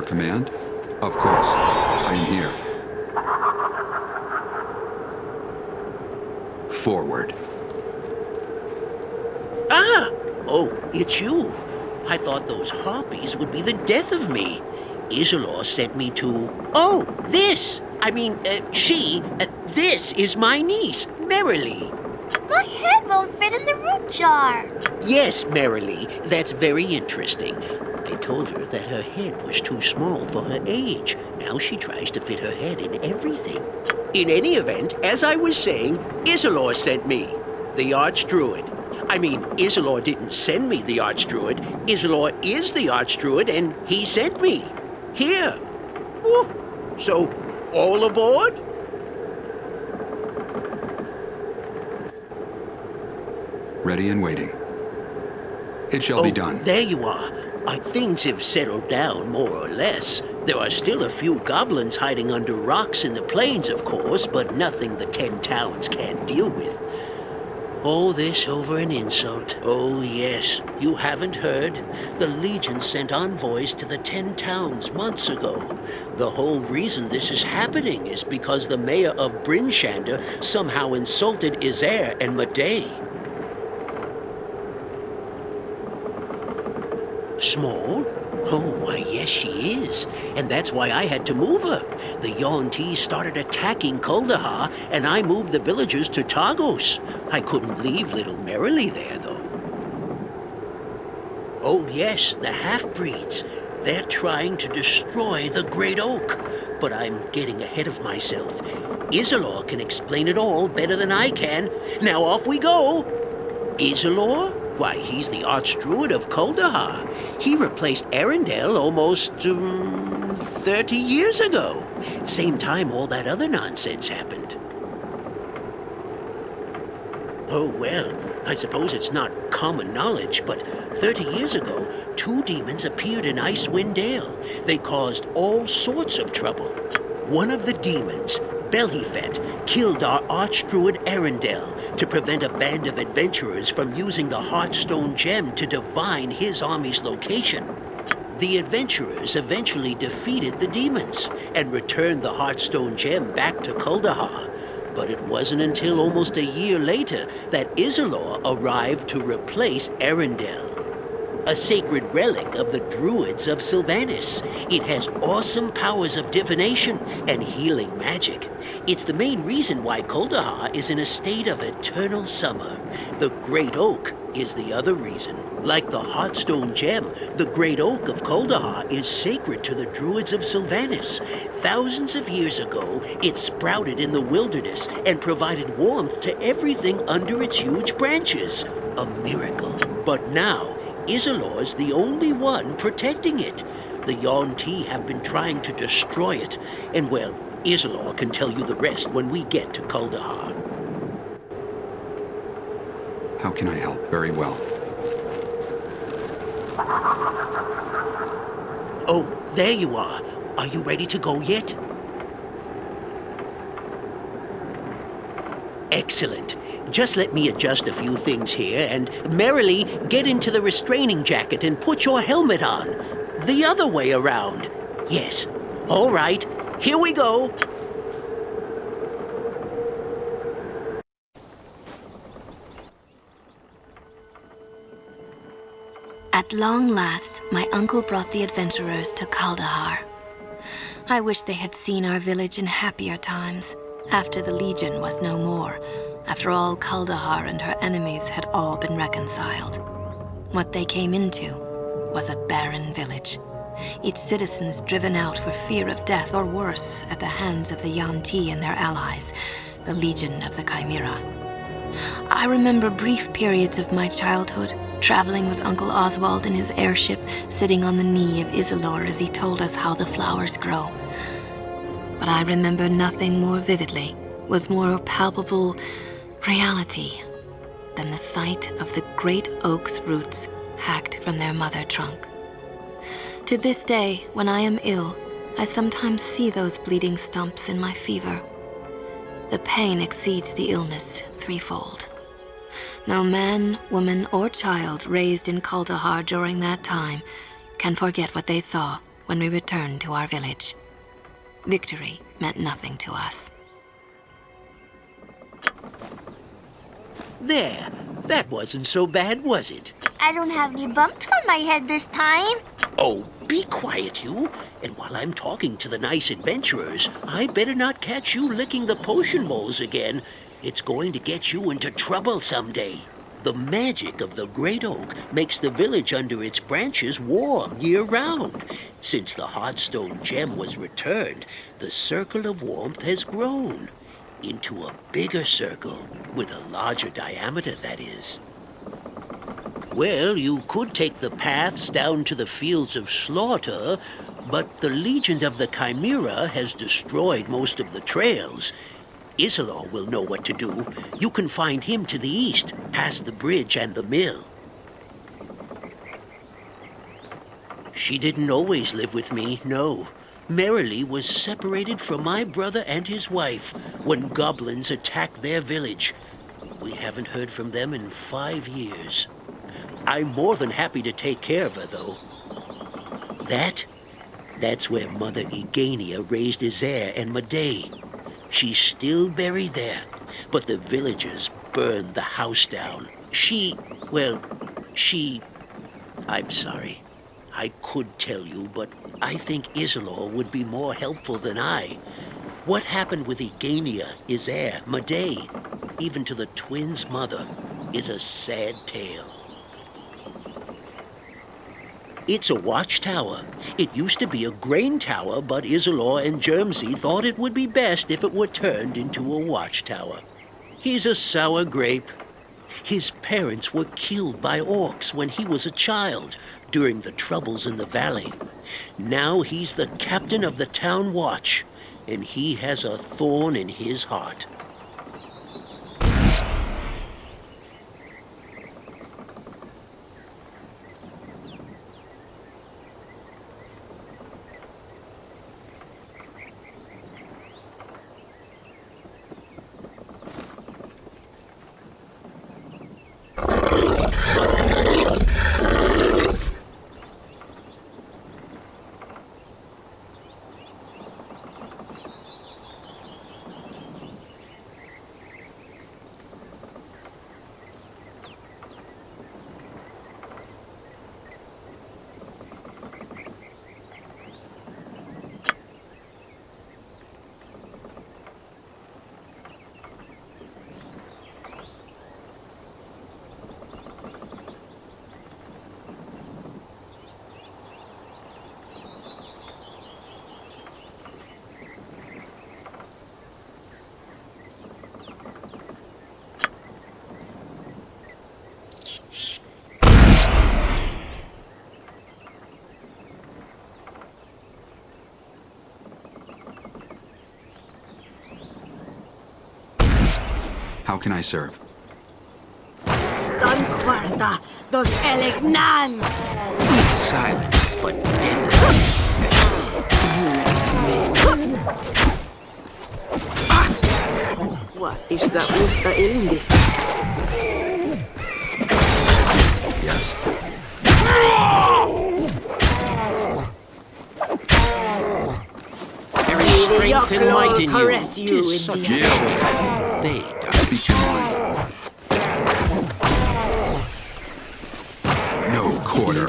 Your command? Of course. I am here. Forward. Ah! Oh, it's you. I thought those harpies would be the death of me. Isilor sent me to... Oh, this! I mean, uh, she... Uh, this is my niece, Merrily. My head won't fit in the root jar. Yes, Merrily. That's very interesting. I told her that her head was too small for her age. Now she tries to fit her head in everything. In any event, as I was saying, Isilor sent me, the Archdruid. I mean, Isilor didn't send me the Archdruid. Isilor is the Archdruid, and he sent me. Here. Woo. So, all aboard? Ready and waiting. It shall oh, be done. there you are. Things have settled down, more or less. There are still a few goblins hiding under rocks in the plains, of course, but nothing the Ten Towns can't deal with. All this over an insult. Oh, yes. You haven't heard? The Legion sent envoys to the Ten Towns months ago. The whole reason this is happening is because the mayor of Bryn Shander somehow insulted Isair and Madae. Small? Oh, why, yes, she is. And that's why I had to move her. The Yuan-Ti started attacking Kuldahar, and I moved the villagers to Targos. I couldn't leave little Merrily there, though. Oh, yes, the half-breeds. They're trying to destroy the Great Oak. But I'm getting ahead of myself. Isilor can explain it all better than I can. Now off we go. Isilor? Why, he's the Archdruid of Kuldahar. He replaced Arundel almost, um, 30 years ago. Same time all that other nonsense happened. Oh, well, I suppose it's not common knowledge, but 30 years ago, two demons appeared in Icewind Dale. They caused all sorts of trouble. One of the demons, Belhifet, killed our Archdruid Arundel to prevent a band of adventurers from using the Heartstone Gem to divine his army's location. The adventurers eventually defeated the demons and returned the Heartstone Gem back to Kuldahar. But it wasn't until almost a year later that Isilor arrived to replace Arundel a sacred relic of the Druids of Silvanus. It has awesome powers of divination and healing magic. It's the main reason why Kuldahar is in a state of eternal summer. The Great Oak is the other reason. Like the Heartstone Gem, the Great Oak of Kuldahar is sacred to the Druids of Silvanus. Thousands of years ago, it sprouted in the wilderness and provided warmth to everything under its huge branches. A miracle. But now, Isilor's the only one protecting it. The Yuan-Ti have been trying to destroy it, and well, Isilor can tell you the rest when we get to Kuldahar. How can I help? Very well. Oh, there you are. Are you ready to go yet? Excellent. Just let me adjust a few things here and merrily get into the restraining jacket and put your helmet on. The other way around. Yes. All right. Here we go. At long last, my uncle brought the adventurers to Kuldahar. I wish they had seen our village in happier times, after the Legion was no more, after all Kuldahar and her enemies had all been reconciled. What they came into was a barren village, its citizens driven out for fear of death or worse at the hands of the Yuan-Ti and their allies, the Legion of the Chimera. I remember brief periods of my childhood, traveling with Uncle Oswald in his airship, sitting on the knee of Isilor as he told us how the flowers grow. But I remember nothing more vividly, with more palpable reality, than the sight of the great oak's roots hacked from their mother trunk. To this day, when I am ill, I sometimes see those bleeding stumps in my fever. The pain exceeds the illness threefold. No man, woman, or child raised in Kuldahar during that time can forget what they saw when we returned to our village. Victory meant nothing to us. There. That wasn't so bad, was it? I don't have any bumps on my head this time. Oh, be quiet, you. And while I'm talking to the nice adventurers, I better not catch you licking the potion bowls again. It's going to get you into trouble someday. The magic of the Great Oak makes the village under its branches warm year-round. Since the Heartstone Gem was returned, the circle of warmth has grown into a bigger circle, with a larger diameter, that is. Well, you could take the paths down to the fields of slaughter, but the Legion of the Chimera has destroyed most of the trails. Isilor will know what to do. You can find him to the east, past the bridge and the mill. She didn't always live with me, no. Merrily was separated from my brother and his wife when goblins attacked their village. We haven't heard from them in five years. I'm more than happy to take care of her, though. That? That's where Mother Egenia raised Isair and Madae. She's still buried there, but the villagers burned the house down. She, well, she... I'm sorry. I could tell you, but I think Isilor would be more helpful than I. What happened with Egenia, Isair, Madae, even to the twins' mother, is a sad tale. It's a watchtower. It used to be a grain tower, but Isilor and Germsy thought it would be best if it were turned into a watchtower. He's a sour grape. His parents were killed by orcs when he was a child during the troubles in the valley. Now he's the captain of the town watch, and he has a thorn in his heart. How can I serve? Stun Quarta, dos Elegnan! Silent, but. What is that musta ilmi? Yes. There is strength and might in you. caress you in such a shame. Quarter.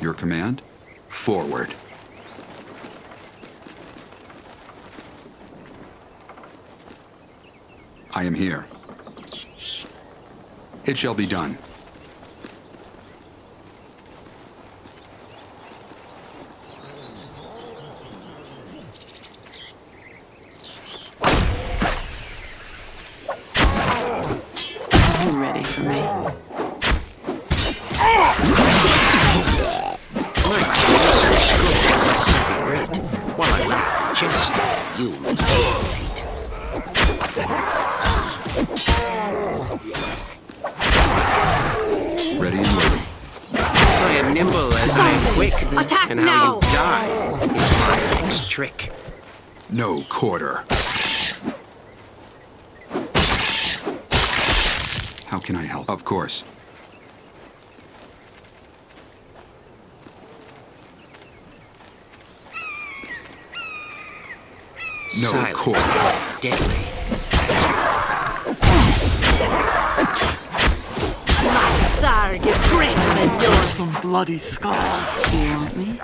Your command? Forward. I am here. It shall be done. Ready for me? Great. While I laugh and jest, you meet fate. Ready and waiting. I am nimble as I am quick, Attack and how now! you die is my next trick. No quarter. Can I help? Of course. No Silent, quarter. but deadly. Sarg is greater than yours. Some bloody skulls. Do you want me?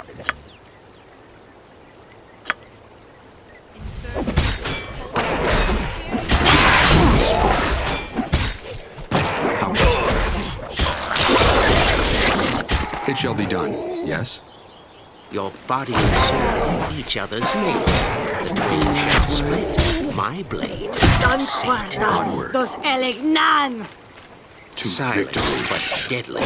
It shall be done. Yes? Your body and soul, each other's mate. The twain shall split. My blade. Stun set Quarta, onward. dos Elegnan! To Silent, victory. but deadly.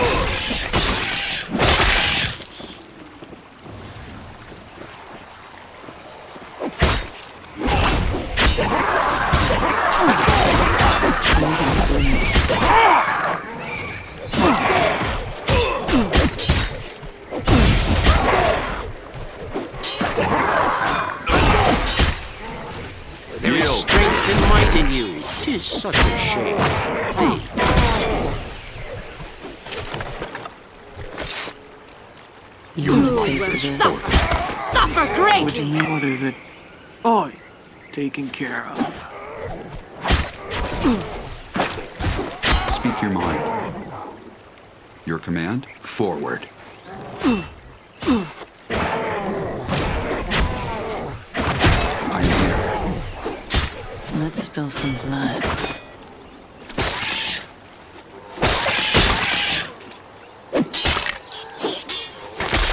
Such a shame. They You want taste of this? Suffer! Suffer What do you mean? What is it? Oh, taken care of. Speak your mind. Your command? Forward. I am here. Let's spill some blood.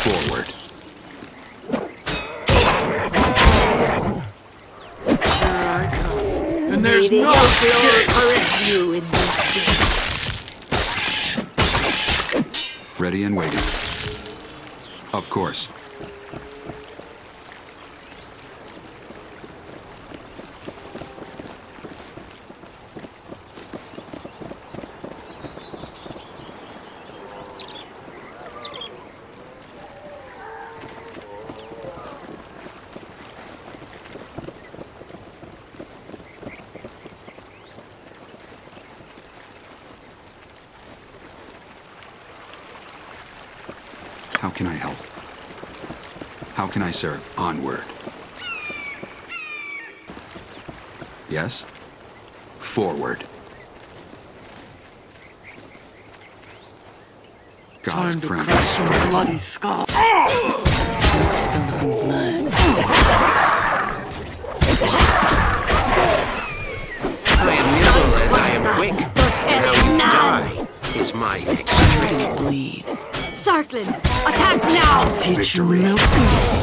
Forward. And Ready and waiting. Of course. Can I help? How can I serve? Onward. Yes? Forward. God's time to crown. crush some bloody skull. Let's spill some blood. I am nimble as I am quick, and how you die is my next trick. Bleed. Sarklin! Attack now! Teach you melt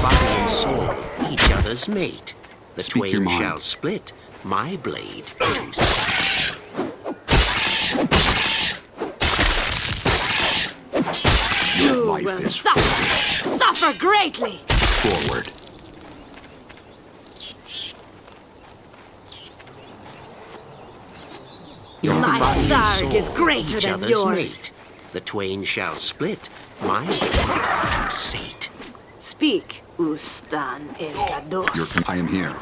Body and soul, each other's mate. The Speak twain shall split, my blade to slash. You will suffer, suffer greatly! Forward. Your My Sarg is greater than yours. Mate. The twain shall split, my to sate. Speak, Ustan el Your Gados. I am here.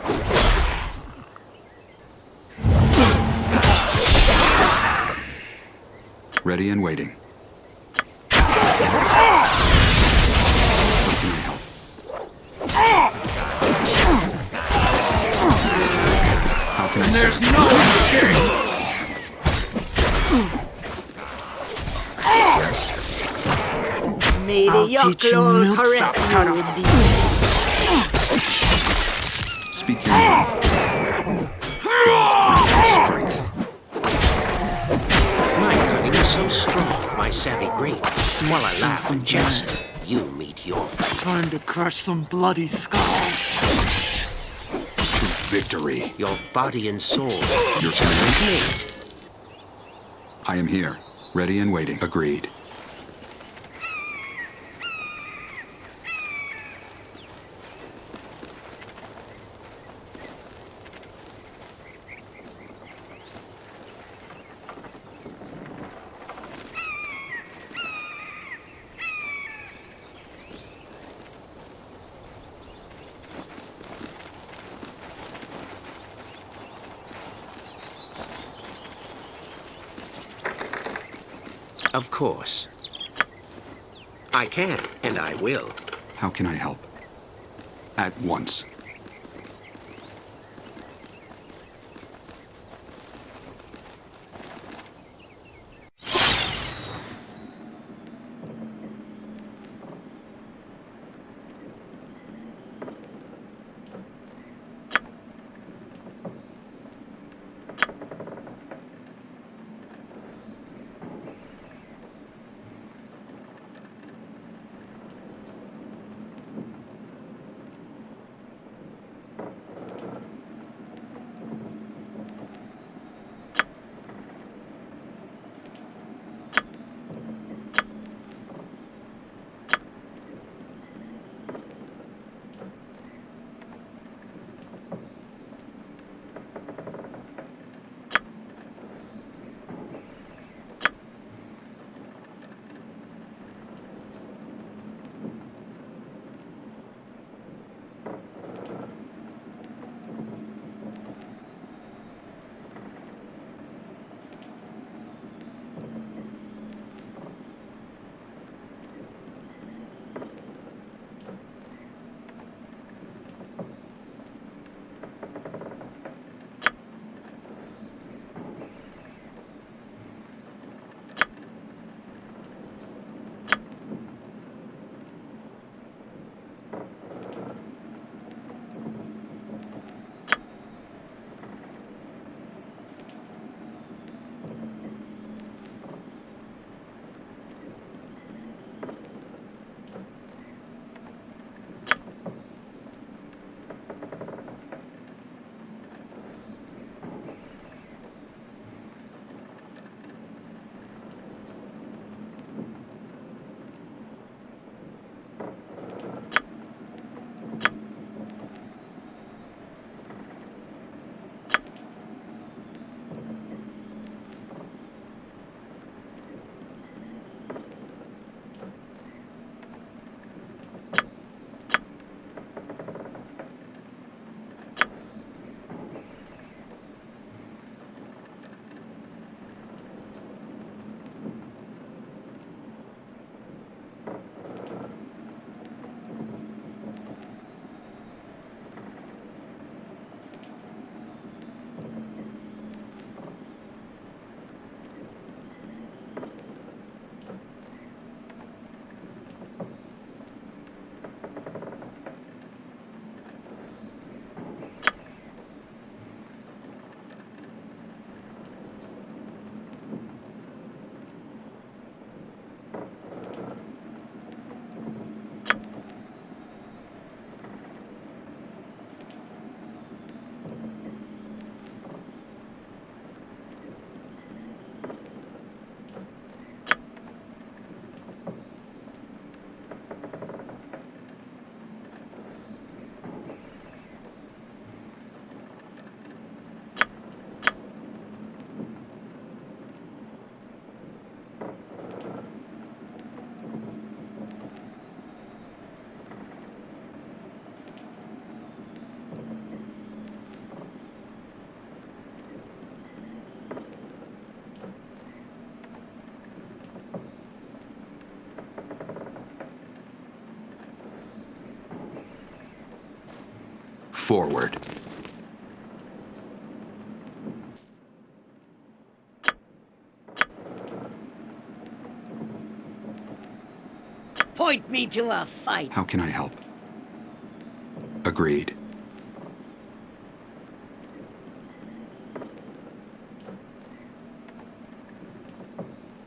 Ready and waiting. Teach you Yoklol milksops how to- Speak your name. God's strength. My cunning is so strong, my savvy great. While I laugh and jest, you meet your fate. Time to crush some bloody skulls. Victory. Your body and soul, Your each other's command. I am here. Ready and waiting. Agreed. Of course. I can, and I will. How can I help? At once. Forward. Point me to a fight. How can I help? Agreed.